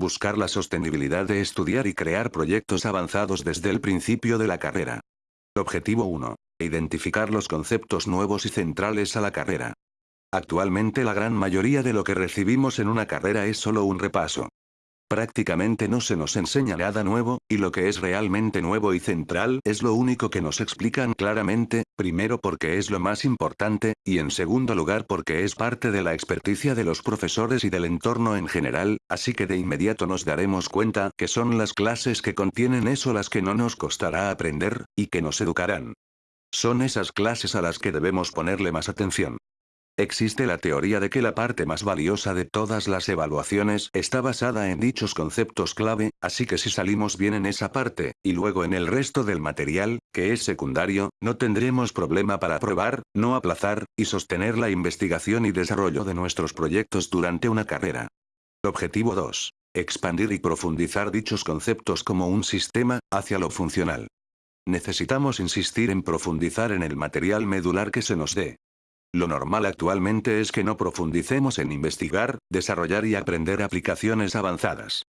Buscar la sostenibilidad de estudiar y crear proyectos avanzados desde el principio de la carrera. Objetivo 1. Identificar los conceptos nuevos y centrales a la carrera. Actualmente la gran mayoría de lo que recibimos en una carrera es solo un repaso. Prácticamente no se nos enseña nada nuevo, y lo que es realmente nuevo y central es lo único que nos explican claramente, primero porque es lo más importante, y en segundo lugar porque es parte de la experticia de los profesores y del entorno en general, así que de inmediato nos daremos cuenta que son las clases que contienen eso las que no nos costará aprender, y que nos educarán. Son esas clases a las que debemos ponerle más atención. Existe la teoría de que la parte más valiosa de todas las evaluaciones está basada en dichos conceptos clave, así que si salimos bien en esa parte, y luego en el resto del material, que es secundario, no tendremos problema para probar, no aplazar, y sostener la investigación y desarrollo de nuestros proyectos durante una carrera. Objetivo 2. Expandir y profundizar dichos conceptos como un sistema, hacia lo funcional. Necesitamos insistir en profundizar en el material medular que se nos dé. Lo normal actualmente es que no profundicemos en investigar, desarrollar y aprender aplicaciones avanzadas.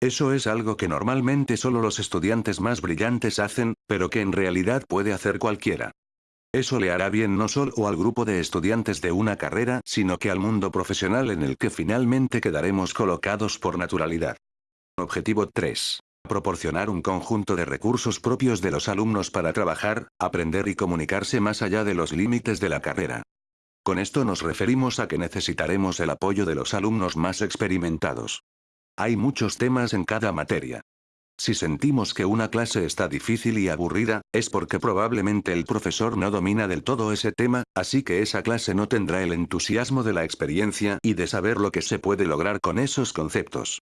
Eso es algo que normalmente solo los estudiantes más brillantes hacen, pero que en realidad puede hacer cualquiera. Eso le hará bien no solo al grupo de estudiantes de una carrera, sino que al mundo profesional en el que finalmente quedaremos colocados por naturalidad. Objetivo 3. Proporcionar un conjunto de recursos propios de los alumnos para trabajar, aprender y comunicarse más allá de los límites de la carrera. Con esto nos referimos a que necesitaremos el apoyo de los alumnos más experimentados. Hay muchos temas en cada materia. Si sentimos que una clase está difícil y aburrida, es porque probablemente el profesor no domina del todo ese tema, así que esa clase no tendrá el entusiasmo de la experiencia y de saber lo que se puede lograr con esos conceptos.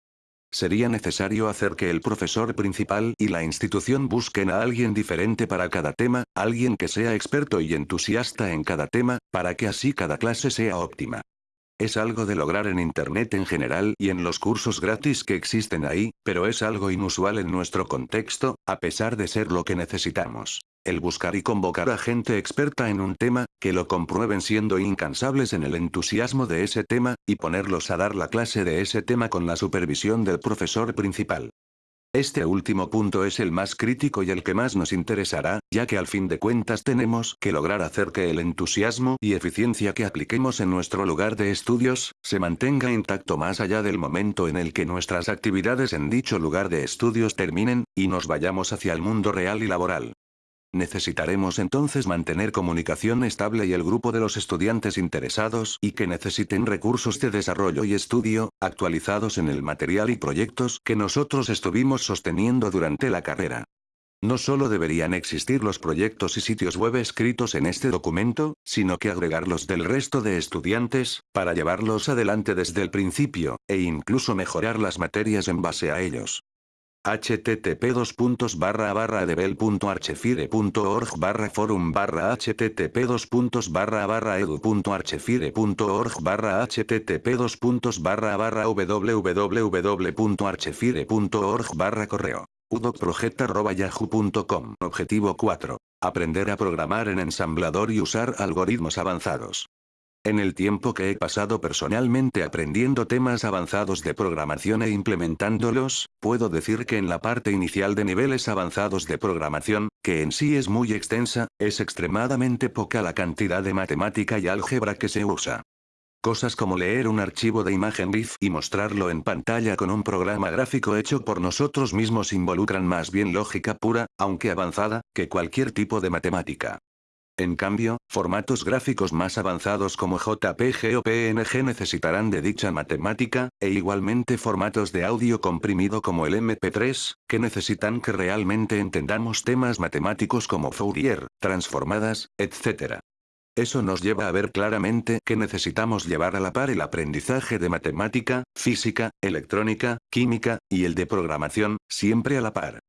Sería necesario hacer que el profesor principal y la institución busquen a alguien diferente para cada tema, alguien que sea experto y entusiasta en cada tema, para que así cada clase sea óptima. Es algo de lograr en Internet en general y en los cursos gratis que existen ahí, pero es algo inusual en nuestro contexto, a pesar de ser lo que necesitamos. El buscar y convocar a gente experta en un tema, que lo comprueben siendo incansables en el entusiasmo de ese tema, y ponerlos a dar la clase de ese tema con la supervisión del profesor principal. Este último punto es el más crítico y el que más nos interesará, ya que al fin de cuentas tenemos que lograr hacer que el entusiasmo y eficiencia que apliquemos en nuestro lugar de estudios, se mantenga intacto más allá del momento en el que nuestras actividades en dicho lugar de estudios terminen, y nos vayamos hacia el mundo real y laboral. Necesitaremos entonces mantener comunicación estable y el grupo de los estudiantes interesados y que necesiten recursos de desarrollo y estudio, actualizados en el material y proyectos que nosotros estuvimos sosteniendo durante la carrera. No solo deberían existir los proyectos y sitios web escritos en este documento, sino que agregarlos del resto de estudiantes, para llevarlos adelante desde el principio, e incluso mejorar las materias en base a ellos http barra barra barra forum barra http barra barra edu barra http barra barra www.archefire.org barra correo udocproject.yahoo.com Objetivo 4. Aprender a programar en ensamblador y usar algoritmos avanzados. En el tiempo que he pasado personalmente aprendiendo temas avanzados de programación e implementándolos, puedo decir que en la parte inicial de niveles avanzados de programación, que en sí es muy extensa, es extremadamente poca la cantidad de matemática y álgebra que se usa. Cosas como leer un archivo de imagen GIF y mostrarlo en pantalla con un programa gráfico hecho por nosotros mismos involucran más bien lógica pura, aunque avanzada, que cualquier tipo de matemática. En cambio, formatos gráficos más avanzados como JPG o PNG necesitarán de dicha matemática, e igualmente formatos de audio comprimido como el MP3, que necesitan que realmente entendamos temas matemáticos como Fourier, transformadas, etc. Eso nos lleva a ver claramente que necesitamos llevar a la par el aprendizaje de matemática, física, electrónica, química, y el de programación, siempre a la par.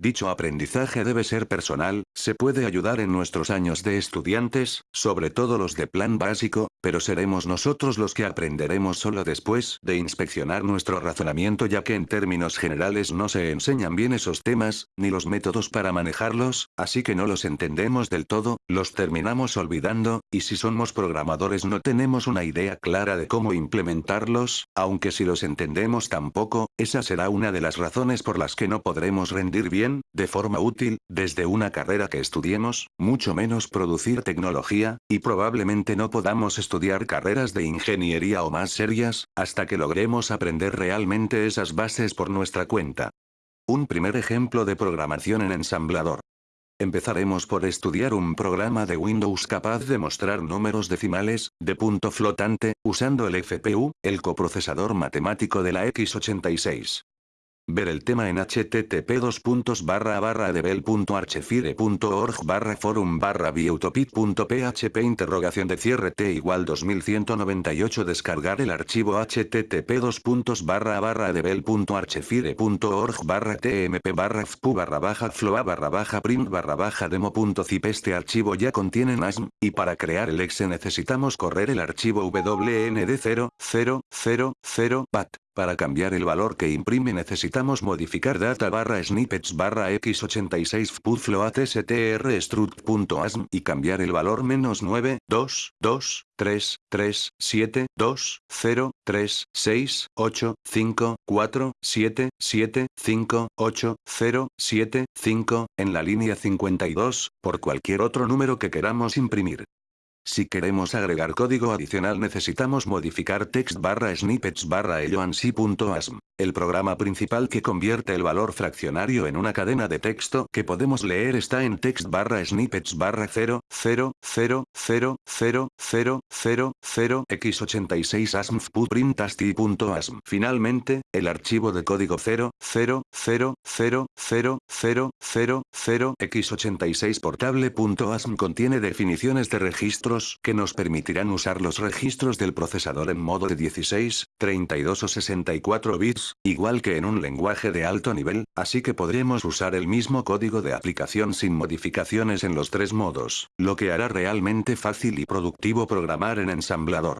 Dicho aprendizaje debe ser personal, se puede ayudar en nuestros años de estudiantes, sobre todo los de plan básico, pero seremos nosotros los que aprenderemos solo después de inspeccionar nuestro razonamiento ya que en términos generales no se enseñan bien esos temas, ni los métodos para manejarlos, así que no los entendemos del todo, los terminamos olvidando, y si somos programadores no tenemos una idea clara de cómo implementarlos, aunque si los entendemos tampoco, esa será una de las razones por las que no podremos rendir bien de forma útil, desde una carrera que estudiemos, mucho menos producir tecnología, y probablemente no podamos estudiar carreras de ingeniería o más serias, hasta que logremos aprender realmente esas bases por nuestra cuenta. Un primer ejemplo de programación en ensamblador. Empezaremos por estudiar un programa de Windows capaz de mostrar números decimales, de punto flotante, usando el FPU, el coprocesador matemático de la x86. Ver el tema en http devel.archefire.org barra forum barra php interrogación de cierre t igual 2198 descargar el archivo http devel.archefire.org barra tmp barra fpu barra baja floa barra baja print barra baja demo.zip este archivo ya contiene NASM, y para crear el exe necesitamos correr el archivo wnd 0, bat. Para cambiar el valor que imprime necesitamos modificar data barra snippets barra x86 float str struct.asm y cambiar el valor menos 9, 2, 2, 3, 3, 7, 2, 0, 3, 6, 8, 5, 4, 7, 7, 5, 8, 0, 7, 5, en la línea 52, por cualquier otro número que queramos imprimir. Si queremos agregar código adicional necesitamos modificar text barra snippets barra elloansi.asm. El programa principal que convierte el valor fraccionario en una cadena de texto que podemos leer está en text barra snippets barra 0, 0, 0, 0, 0, 0, 0, 0, x86 asm Finalmente, el archivo de código 0, 0, 0, 0, 0, 0, 0, 0, x86 portable.asm contiene definiciones de registros que nos permitirán usar los registros del procesador en modo de 16, 32 o 64 bits igual que en un lenguaje de alto nivel, así que podremos usar el mismo código de aplicación sin modificaciones en los tres modos, lo que hará realmente fácil y productivo programar en ensamblador.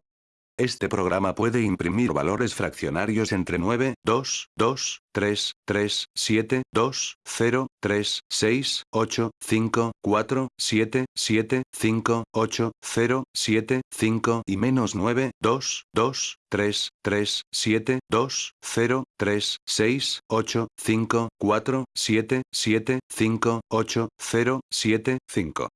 Este programa puede imprimir valores fraccionarios entre 9, 2, 2, 3, 3, 7, 2, 0, 3, 6, 8, 5, 4, 7, 7, 5, 8, 0, 7, 5 y menos 9, 2, 2, 3, 3, 7, 2, 0, 3, 6, 8, 5, 4, 7, 7, 5, 8, 0, 7, 5.